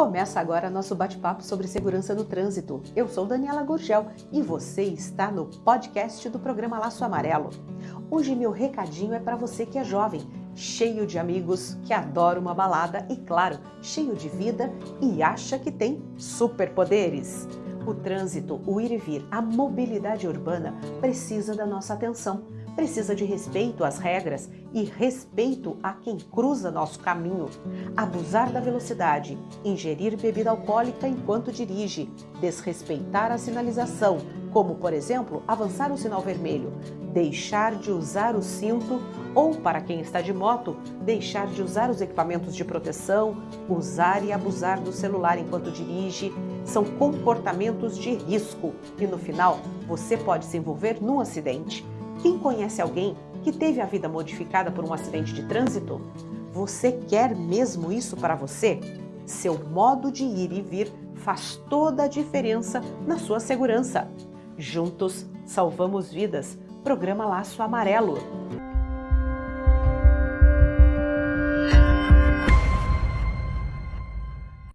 Começa agora nosso bate-papo sobre segurança no trânsito. Eu sou Daniela Gurgel e você está no podcast do programa Laço Amarelo. Hoje meu recadinho é para você que é jovem, cheio de amigos, que adora uma balada e, claro, cheio de vida e acha que tem superpoderes. O trânsito, o ir e vir, a mobilidade urbana precisa da nossa atenção precisa de respeito às regras e respeito a quem cruza nosso caminho. Abusar da velocidade, ingerir bebida alcoólica enquanto dirige, desrespeitar a sinalização, como por exemplo avançar o sinal vermelho, deixar de usar o cinto ou, para quem está de moto, deixar de usar os equipamentos de proteção, usar e abusar do celular enquanto dirige, são comportamentos de risco e no final você pode se envolver num acidente. Quem conhece alguém que teve a vida modificada por um acidente de trânsito? Você quer mesmo isso para você? Seu modo de ir e vir faz toda a diferença na sua segurança. Juntos salvamos vidas. Programa Laço Amarelo.